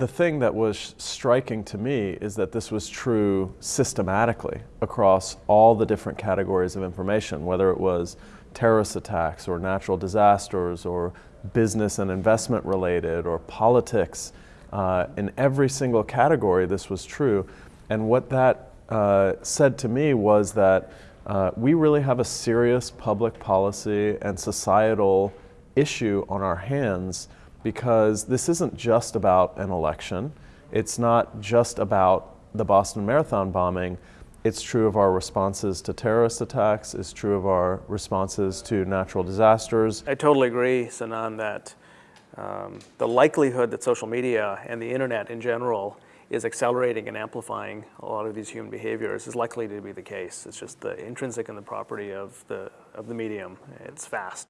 the thing that was striking to me is that this was true systematically across all the different categories of information, whether it was terrorist attacks or natural disasters or business and investment related or politics. Uh, in every single category, this was true. And what that uh, said to me was that uh, we really have a serious public policy and societal issue on our hands because this isn't just about an election. It's not just about the Boston Marathon bombing. It's true of our responses to terrorist attacks. It's true of our responses to natural disasters. I totally agree, Sinan, that um, the likelihood that social media and the internet in general is accelerating and amplifying a lot of these human behaviors is likely to be the case. It's just the intrinsic and the property of the, of the medium. It's fast.